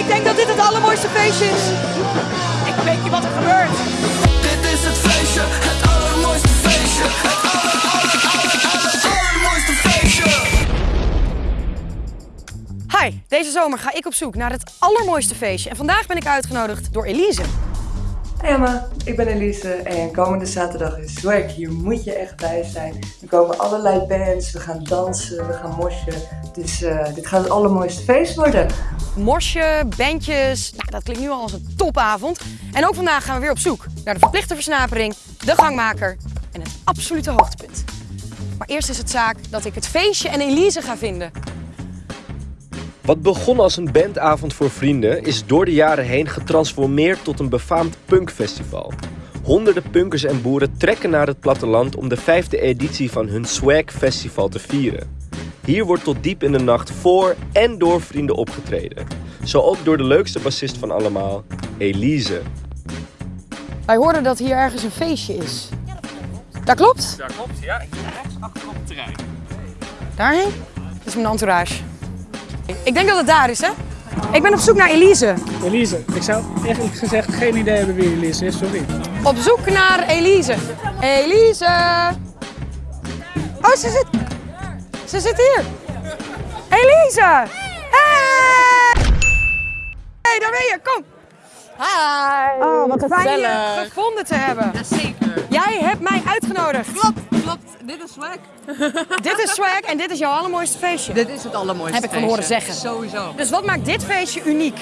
Ik denk dat dit het allermooiste feestje is. Ik weet niet wat er gebeurt. Dit is het feestje, het allermooiste feestje. Het aller, aller, aller, aller, allermooiste feestje. Hi, deze zomer ga ik op zoek naar het allermooiste feestje. En vandaag ben ik uitgenodigd door Elise. Hey Emma, ik ben Elise en komende zaterdag is Swag. Hier moet je echt bij zijn. Er komen allerlei bands, we gaan dansen, we gaan mosjen. Dus eh, dit gaat het allermooiste feest worden. Morsje, bandjes, nou, dat klinkt nu al als een topavond. En ook vandaag gaan we weer op zoek naar de verplichte versnapering, de gangmaker en het absolute hoogtepunt. Maar eerst is het zaak dat ik het feestje en Elise ga vinden. Wat begon als een bandavond voor vrienden is door de jaren heen getransformeerd tot een befaamd punkfestival. Honderden punkers en boeren trekken naar het platteland om de vijfde editie van hun Swag Festival te vieren. Hier wordt tot diep in de nacht voor en door vrienden opgetreden. Zo ook door de leukste bassist van allemaal, Elise. Wij hoorden dat hier ergens een feestje is. Dat klopt? Dat klopt, ja. Hier rechts achter op het terrein. Daarheen? Dat is mijn entourage. Ik denk dat het daar is, hè? Ik ben op zoek naar Elise. Elise, ik zou eerlijk gezegd geen idee hebben wie Elise is, sorry. Op zoek naar Elise. Elise! Oh, ze zit... Ze zit hier. Elise! Hey! Hey, daar ben je, kom. Hi. Oh, wat fijn je gevonden te hebben. Zeker. Jij hebt mij uitgenodigd. Klopt, klopt. Dit is swag. Dit is swag en dit is jouw allermooiste feestje. Dit is het allermooiste Heb ik van horen zeggen. Sowieso. Dus wat maakt dit feestje uniek?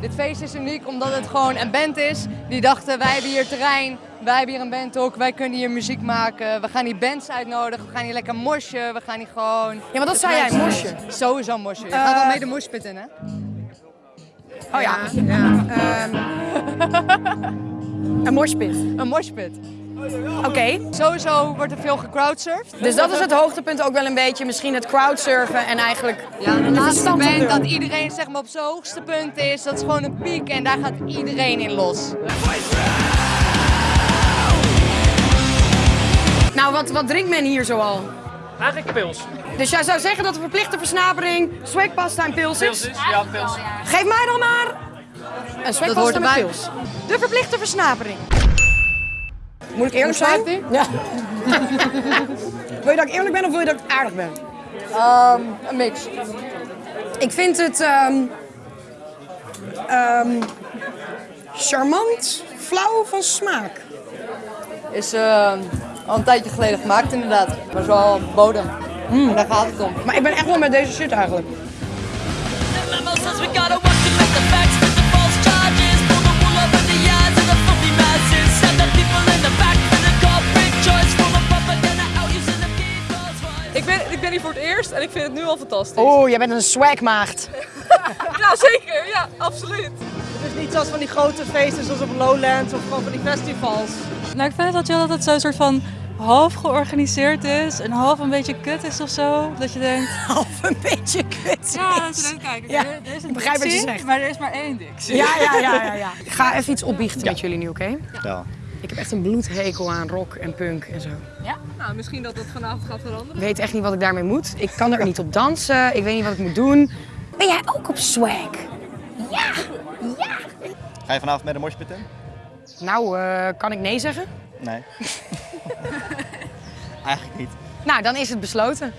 Dit feest is uniek omdat het gewoon een band is. Die dachten, wij hebben hier terrein, wij hebben hier een band ook, wij kunnen hier muziek maken. We gaan hier bands uitnodigen, we gaan hier lekker mosje, we gaan hier gewoon... Ja, maar dat zei jij, mosje. Sowieso mosje. Je gaat Eh, al mee de moshpit in, hè? Oh ja. ja. Ehm, een moshpit. Een moshpit. Oké. Sowieso wordt er veel gecrowdsurfd. Dus dat is het hoogtepunt ook wel een beetje. Misschien het crowdsurfen en eigenlijk Ja, de laatste band dat iedereen zeg maar, op zijn hoogste punt is, dat is gewoon een piek en daar gaat iedereen in los. Nou, wat, wat drinkt men hier zoal? Eigenlijk pils. Dus jij zou zeggen dat de verplichte versnapering swagpasta en pils Pils is? is, ja, pils. Geef mij dan maar een swagpasta met erbij. pils. De verplichte versnapering. Moet ik eerlijk zijn? Ja. wil je dat ik eerlijk ben of wil je dat ik aardig ben? Ehm, een mix. Ik vind het ehm, ehm, charmant, flauw van smaak. Is eh, al een tijdje geleden gemaakt inderdaad. Maar zo bodem. En daar gaat het om. Maar ik ben echt wel met deze shit eigenlijk. Ik ben, ik ben hier voor het eerst en ik vind het nu al fantastisch. Oeh, jij bent een swagmaagd. Ja, zeker. Ja, absoluut. Het is niet zoals van die grote feesten zoals op Lowlands of gewoon van die festivals. Nou, ik vind het wel chill dat het zo'n soort van half georganiseerd is en half een beetje kut is of zo. Dat je denkt, Half een beetje kut. ja, dat je denkt, kijk, Ja, er, is een ik begrijp wat je zegt. maar er is maar één dictie. Ja, ja, ja, ja, ja. Ik ga even iets opbiechten met jullie nu, oké? Ja. Ik heb echt een bloedhekel aan rock en punk en zo. Nou, misschien dat dat vanavond gaat veranderen. Ik weet echt niet wat ik daarmee moet. Ik kan er niet op dansen. Ik weet niet wat ik moet doen. Ben jij ook op swag? Ga je vanavond met de moshpit in? Nou, eh, kan ik nee zeggen? Nee. Eigenlijk niet. Nou, dan is het besloten.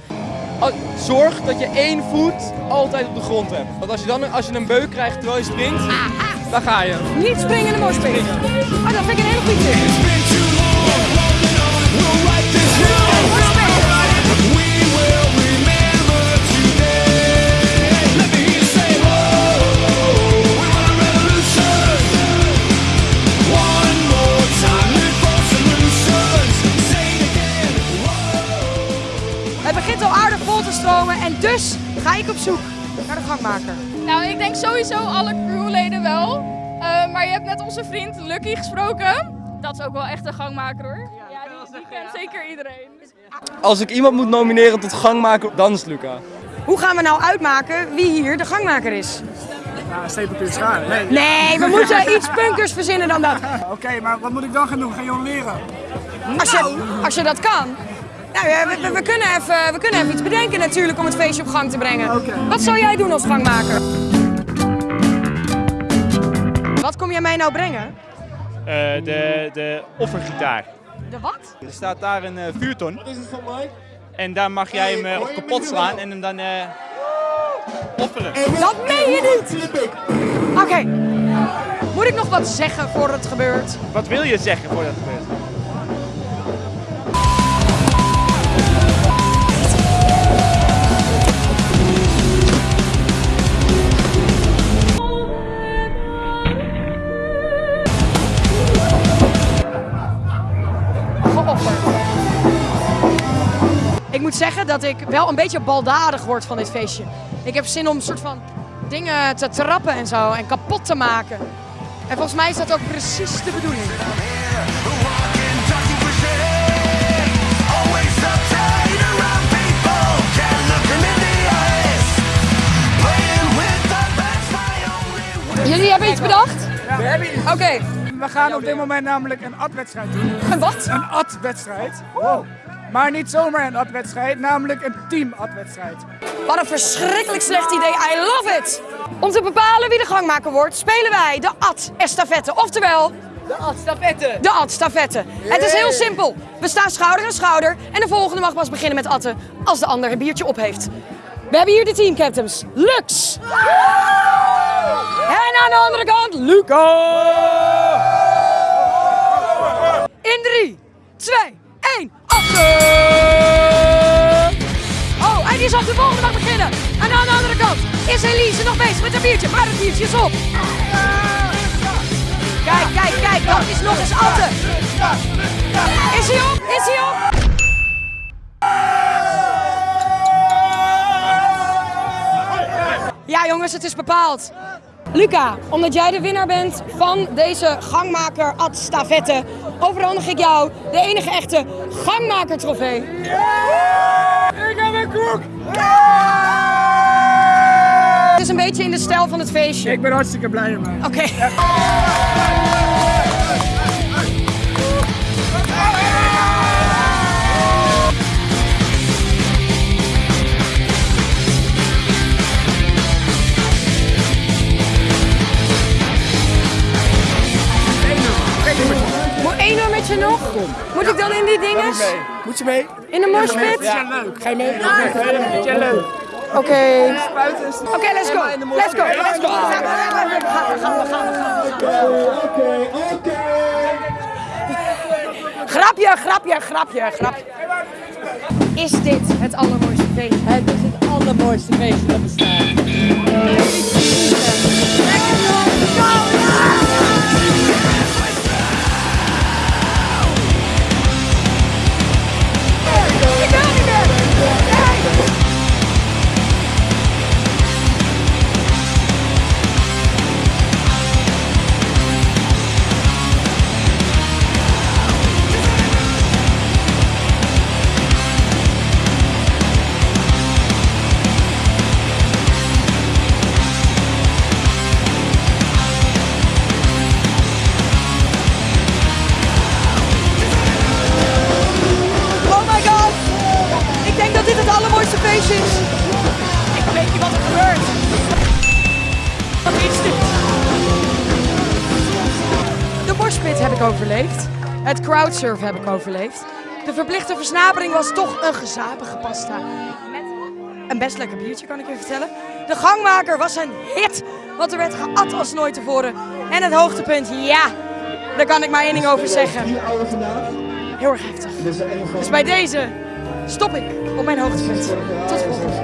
Oh, zorg dat je één voet altijd op de grond hebt. Want als je dan als je een beuk krijgt terwijl je springt, dan ga je. Niet springen in de moshpit. Oh, dat vind ik een hele goede tip. Dus ga ik op zoek naar de gangmaker. Nou, ik denk sowieso alle crewleden wel. Eh, maar je hebt net onze vriend Lucky gesproken. Dat is ook wel echt een gangmaker hoor. Ja, die, die kent zeker iedereen. Als ik iemand moet nomineren tot gangmaker, dan is Luca. Hoe gaan we nou uitmaken wie hier de gangmaker is? Ja, stapelpunt schaar. Nee. Nee, we moeten iets punkers verzinnen dan dat. Oké, maar wat moet ik dan gaan doen? Gaan jullie leren? Als je, als je dat kan. Nou ja, we, we- we kunnen even, we kunnen even iets bedenken natuurlijk om het feestje op gang te brengen. Oké. Wat zou jij doen als gangmaker? Wat kom jij mij nou brengen? Eh, de, de offergitaar. De wat? Er staat daar een eh, vuurton. Wat is het van mij? En daar mag jij hem eh, op kapot slaan en hem dan eh, offeren. Dat meen je niet! Oké. Moet ik nog wat zeggen voor het gebeurt? Wat wil je zeggen voordat het gebeurt? Ik moet zeggen dat ik wel een beetje baldadig word van dit feestje. Ik heb zin om een soort van dingen te trappen en zo en kapot te maken. En volgens mij is dat ook precies de bedoeling. Jullie hebben iets bedacht? We hebben iets. Oké. We gaan op dit moment namelijk een ad-wedstrijd doen. Een wat? Een ad-wedstrijd. Wow. Maar niet zomaar een ad-wedstrijd, namelijk een team-ad-wedstrijd. Wat een verschrikkelijk slecht idee. I love it! Om te bepalen wie de gangmaker wordt, spelen wij de ad-estafette. Oftewel... De ad-stafette. De ad-stafette. Het is heel simpel. We staan schouder aan schouder en de volgende mag pas beginnen met atten als de ander een biertje op heeft. We hebben hier de teamcaptains. Lux. En aan de andere kant, Luca. In 3, 2, 1, atten! Oh, en die zal de volgende mag beginnen. En aan de andere kant is Elise nog bezig met een biertje, maar het biertje is op. Kijk, kijk, kijk, dat is nog eens atten. Is hij op? Is hij op? Ja jongens, het is bepaald. Luca, omdat jij de winnaar bent van deze gangmaker ad stafette, overhandig ik jou de enige echte gangmaker trofee. Ik heb een koek! Het is een beetje in de stijl van het feestje. Ik ben hartstikke blij ermee. Oké. Die dingen? Moet je mee? In de morspit? Ja, leuk. Ga je mee? Ja, leuk. Oké. Oké, let's go. Let's go. Let's go. Grapje, grapje, grapje, grapje. Is dit het allermooiste feestje? Het is het allermooiste feestje dat bestaat. Ik overleefd. Het crowdsurf heb ik overleefd. De verplichte versnapering was toch een gezapige pasta. Met een best lekker biertje, kan ik je vertellen. De gangmaker was een hit, want er werd geat als nooit tevoren. En het hoogtepunt, ja, daar kan ik maar één ding over zeggen. Heel erg heftig. Dus bij deze stop ik op mijn hoogtepunt. Tot volgende.